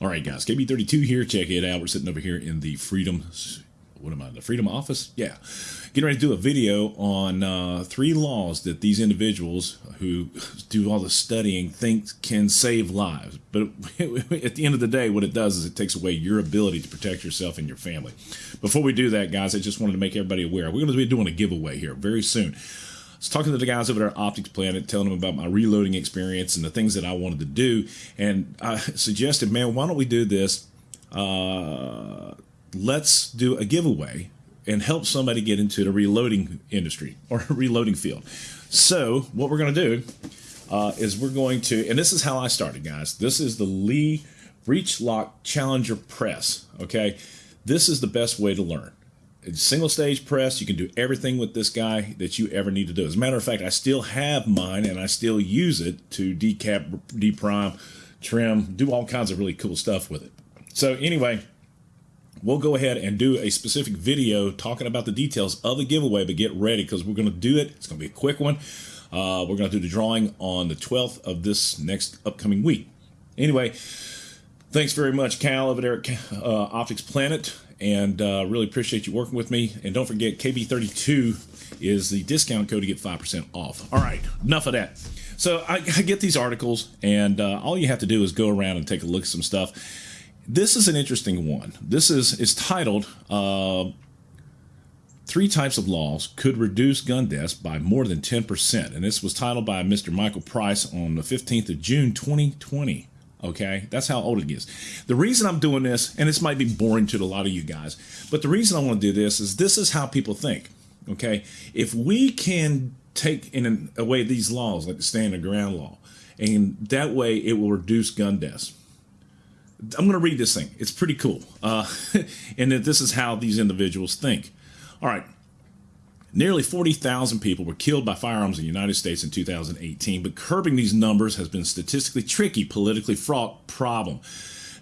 All right, guys, KB32 here. Check it out. We're sitting over here in the Freedom, what am I, the Freedom Office? Yeah. Getting ready to do a video on uh, three laws that these individuals who do all the studying think can save lives. But at the end of the day, what it does is it takes away your ability to protect yourself and your family. Before we do that, guys, I just wanted to make everybody aware. We're going to be doing a giveaway here very soon. Was talking to the guys over at Optics Planet, telling them about my reloading experience and the things that I wanted to do. And I suggested, man, why don't we do this? Uh, let's do a giveaway and help somebody get into the reloading industry or reloading field. So, what we're going to do uh, is we're going to, and this is how I started, guys. This is the Lee Breech Lock Challenger Press. Okay, this is the best way to learn single stage press. You can do everything with this guy that you ever need to do. As a matter of fact, I still have mine and I still use it to decap, deprime, trim, do all kinds of really cool stuff with it. So anyway, we'll go ahead and do a specific video talking about the details of the giveaway, but get ready because we're going to do it. It's going to be a quick one. Uh, we're going to do the drawing on the 12th of this next upcoming week. Anyway, thanks very much, Cal over there at uh, Optics Planet and uh, really appreciate you working with me. And don't forget, KB32 is the discount code to get 5% off. All right, enough of that. So I, I get these articles, and uh, all you have to do is go around and take a look at some stuff. This is an interesting one. This is is titled uh, Three Types of Laws Could Reduce Gun Deaths by More Than 10%. And this was titled by Mr. Michael Price on the 15th of June, 2020. Okay, that's how old it gets. The reason I'm doing this, and this might be boring to a lot of you guys, but the reason I want to do this is this is how people think. Okay, if we can take in away these laws like the stand your ground law, and that way it will reduce gun deaths. I'm going to read this thing. It's pretty cool, uh, and that this is how these individuals think. All right, Nearly 40,000 people were killed by firearms in the United States in 2018, but curbing these numbers has been a statistically tricky, politically fraught problem.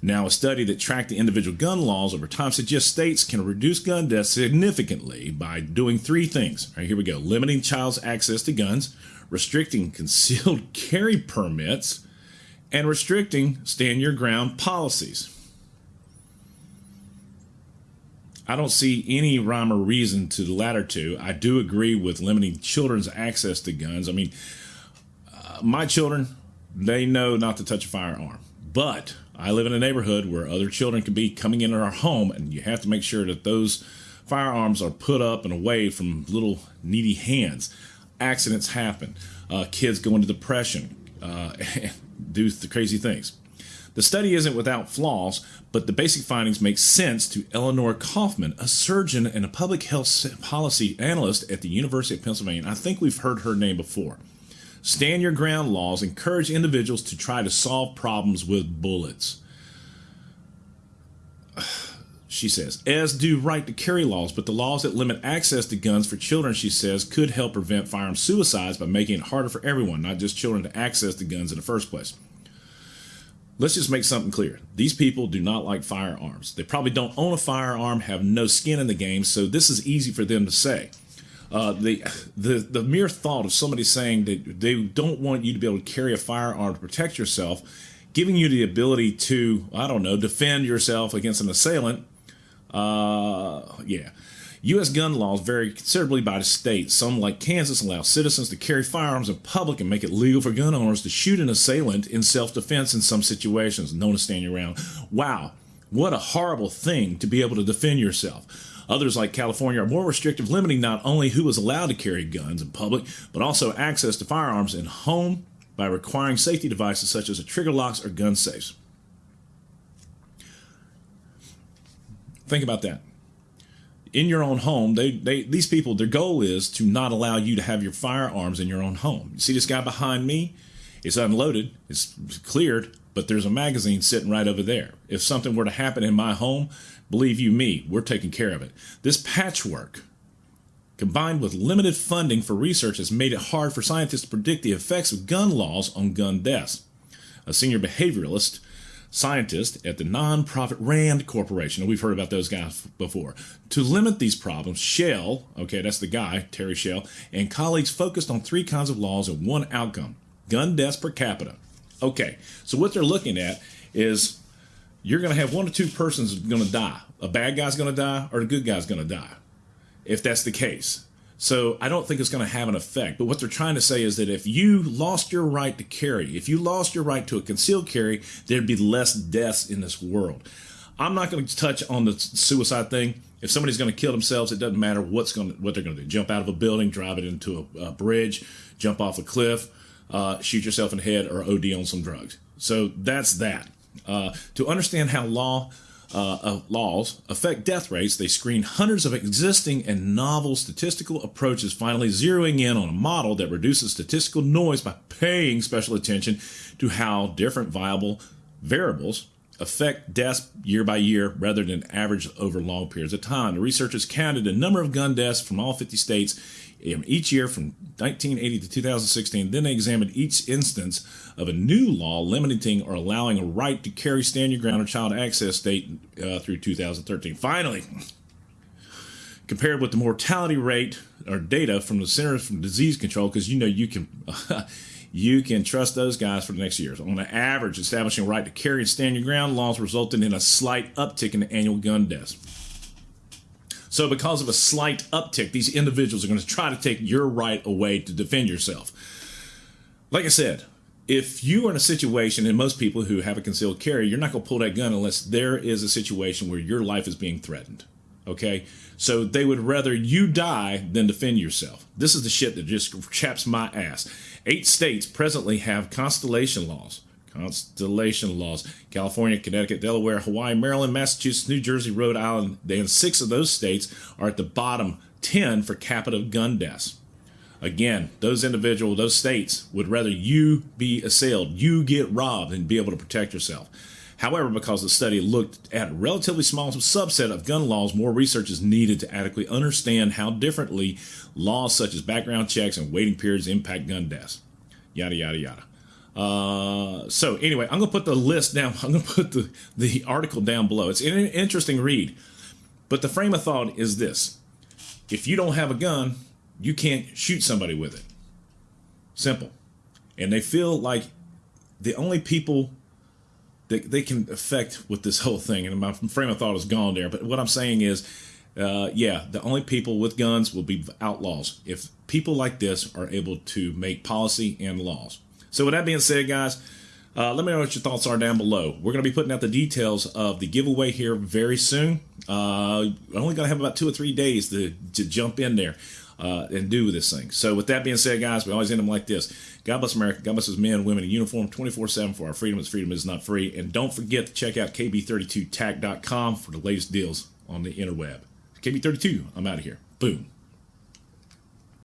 Now, a study that tracked the individual gun laws over time suggests states can reduce gun deaths significantly by doing three things. All right, here we go. Limiting child's access to guns, restricting concealed carry permits, and restricting stand your ground policies. I don't see any rhyme or reason to the latter two. I do agree with limiting children's access to guns. I mean, uh, my children, they know not to touch a firearm. But I live in a neighborhood where other children can be coming into our home, and you have to make sure that those firearms are put up and away from little needy hands. Accidents happen. Uh, kids go into depression, uh, do the crazy things. The study isn't without flaws, but the basic findings make sense to Elinore Kaufman, a surgeon and a public health policy analyst at the University of Pennsylvania. I think we've heard her name before. Stand your ground laws encourage individuals to try to solve problems with bullets. She says, as do right to carry laws, but the laws that limit access to guns for children, she says, could help prevent firearm suicides by making it harder for everyone, not just children, to access the guns in the first place let's just make something clear. These people do not like firearms. They probably don't own a firearm, have no skin in the game, so this is easy for them to say. Uh, the, the, the mere thought of somebody saying that they don't want you to be able to carry a firearm to protect yourself, giving you the ability to, I don't know, defend yourself against an assailant, uh, yeah. U.S. gun laws vary considerably by the state. Some, like Kansas, allow citizens to carry firearms in public and make it legal for gun owners to shoot an assailant in self-defense in some situations, known as standing around. Wow, what a horrible thing to be able to defend yourself. Others, like California, are more restrictive, limiting not only who is allowed to carry guns in public, but also access to firearms in home by requiring safety devices such as trigger locks or gun safes. Think about that in your own home, they, they these people, their goal is to not allow you to have your firearms in your own home. You see this guy behind me? It's unloaded, it's cleared, but there's a magazine sitting right over there. If something were to happen in my home, believe you me, we're taking care of it. This patchwork, combined with limited funding for research, has made it hard for scientists to predict the effects of gun laws on gun deaths. A senior behavioralist scientist at the nonprofit Rand Corporation, we've heard about those guys before. To limit these problems, Schell, okay, that's the guy, Terry Schell, and colleagues focused on three kinds of laws and one outcome gun deaths per capita. Okay, so what they're looking at is you're going to have one or two persons going to die. A bad guy's going to die, or a good guy's going to die, if that's the case. So I don't think it's going to have an effect. But what they're trying to say is that if you lost your right to carry, if you lost your right to a concealed carry, there'd be less deaths in this world. I'm not going to touch on the suicide thing. If somebody's going to kill themselves, it doesn't matter what's going to, what they're going to do. Jump out of a building, drive it into a, a bridge, jump off a cliff, uh, shoot yourself in the head, or OD on some drugs. So that's that. Uh, to understand how law uh, laws affect death rates, they screen hundreds of existing and novel statistical approaches, finally zeroing in on a model that reduces statistical noise by paying special attention to how different viable variables affect deaths year by year rather than average over long periods of time. The researchers counted a number of gun deaths from all 50 states each year from 1980 to 2016. Then they examined each instance of a new law limiting or allowing a right to carry stand your ground or child access state uh, through 2013. Finally, compared with the mortality rate or data from the Centers for Disease Control, because you know you can. you can trust those guys for the next years. On the average, establishing a right to carry and stand your ground laws resulted in a slight uptick in the annual gun deaths. So, because of a slight uptick, these individuals are going to try to take your right away to defend yourself. Like I said, if you are in a situation, and most people who have a concealed carry, you're not going to pull that gun unless there is a situation where your life is being threatened. Okay? So they would rather you die than defend yourself. This is the shit that just chaps my ass. Eight states presently have constellation laws constellation laws. California, Connecticut, Delaware, Hawaii, Maryland, Massachusetts, New Jersey, Rhode Island, and six of those states are at the bottom 10 for capita gun deaths. Again, those individuals, those states would rather you be assailed, you get robbed, and be able to protect yourself. However, because the study looked at a relatively small subset of gun laws, more research is needed to adequately understand how differently laws such as background checks and waiting periods impact gun deaths. Yada, yada, yada. Uh, so anyway, I'm gonna put the list down. I'm gonna put the the article down below. It's an interesting read, but the frame of thought is this: if you don't have a gun, you can't shoot somebody with it. Simple. And they feel like the only people that they can affect with this whole thing, and my frame of thought is gone there. But what I'm saying is, uh, yeah, the only people with guns will be outlaws. If people like this are able to make policy and laws. So with that being said, guys, uh, let me know what your thoughts are down below. We're going to be putting out the details of the giveaway here very soon. Uh, I'm only going to have about two or three days to, to jump in there uh, and do this thing. So with that being said, guys, we always end them like this. God bless America. God bless us men women in uniform 24-7 for our freedom as freedom is not free. And don't forget to check out kb32tac.com for the latest deals on the interweb. KB32, I'm out of here. Boom.